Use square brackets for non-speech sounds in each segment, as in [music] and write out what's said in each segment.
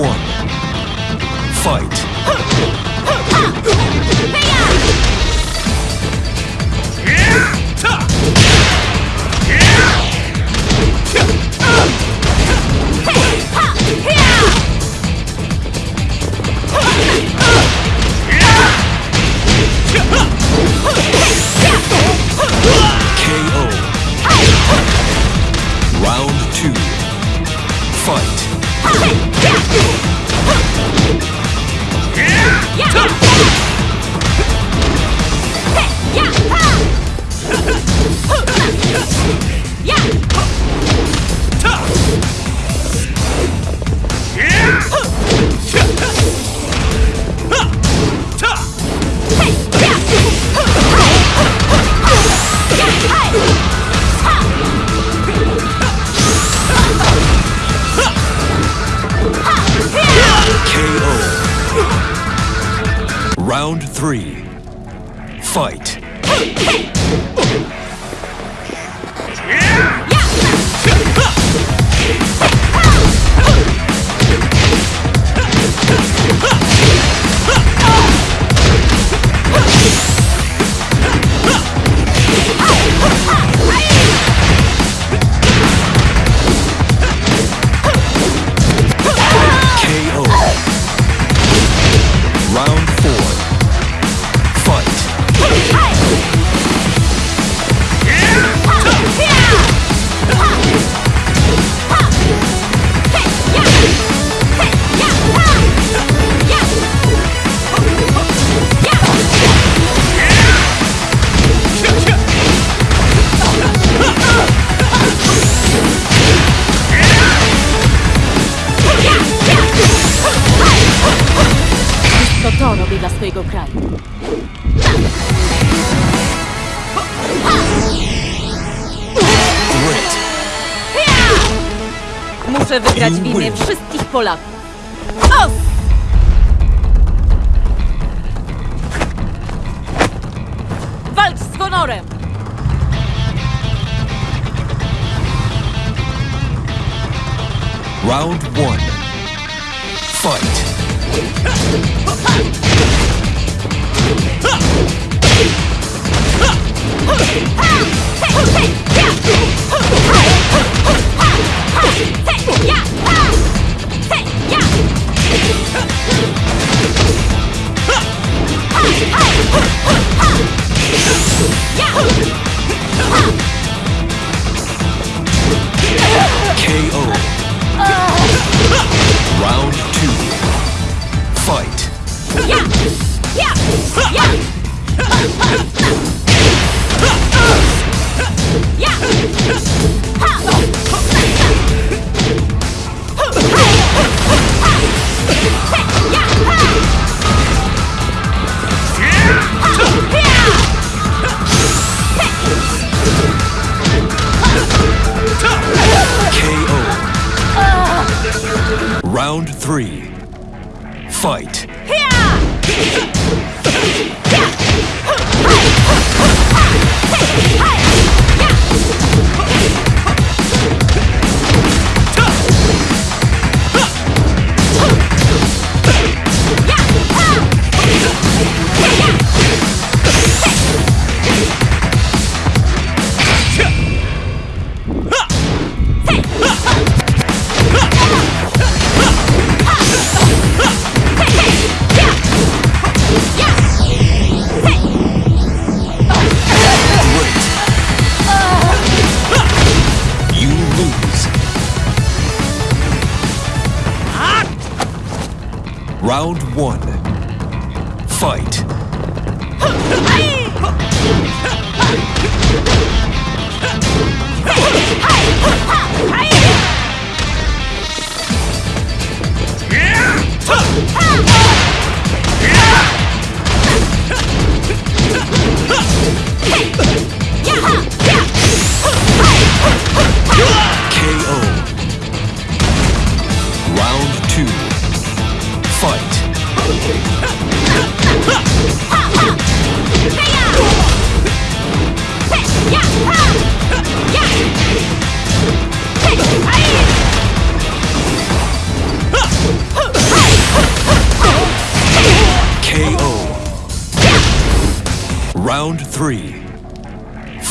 One. Fight. KO. Round three. Fight. KO. Swojego kraju. Muszę wygrać w imię wszystkich Polaków. Os! Walcz z honorem! Round one. Fight. Fight. Great. [laughs] Round one. Fight.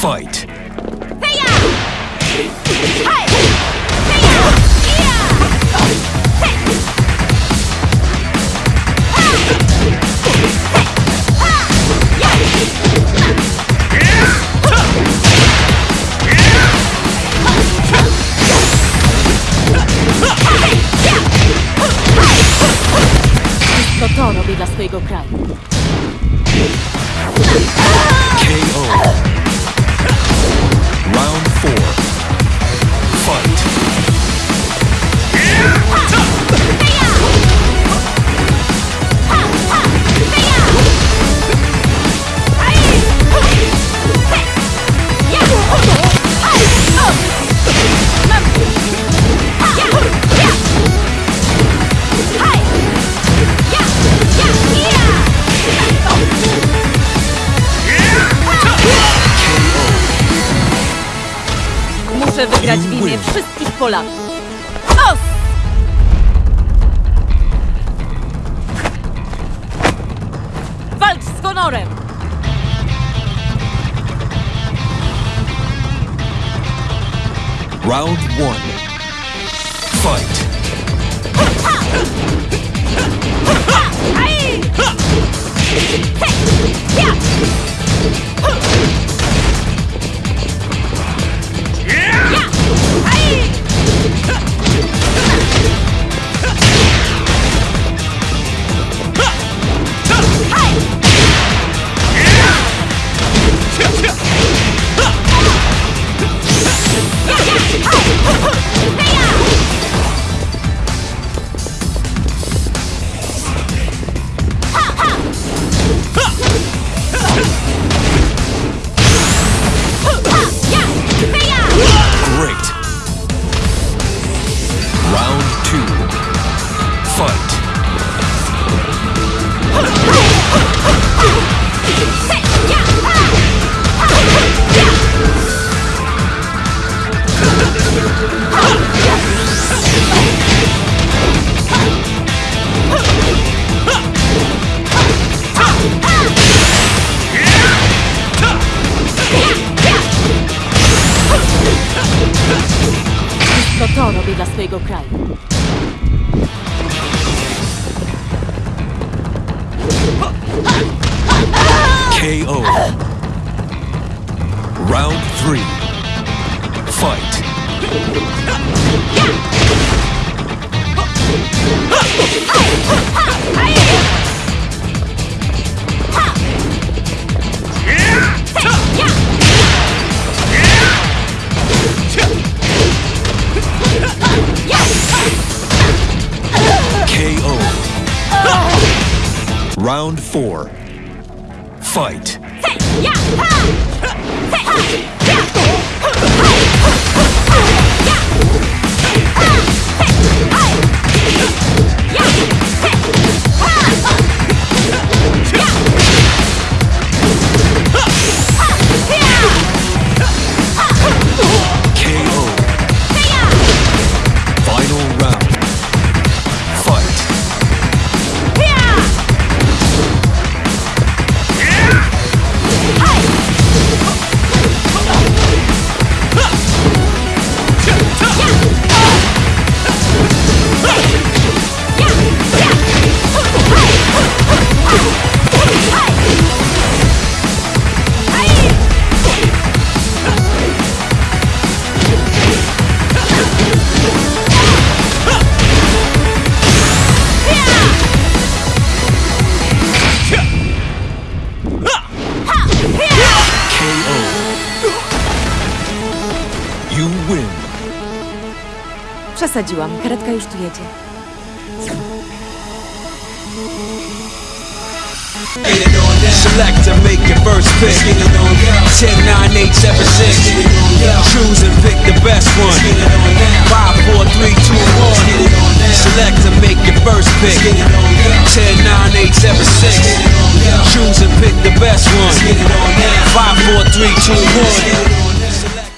Fight. To to robię dla swojego kraju. KO. Muszę wygrać w imię wszystkich Polaków. Os! Walcz z honorem! Round one. Fight. Fight. To to robię dla swojego kraju. KO. Round three. Fight. Four. Fight. Przesadziłam. Karetka już tu jedzie. Select make your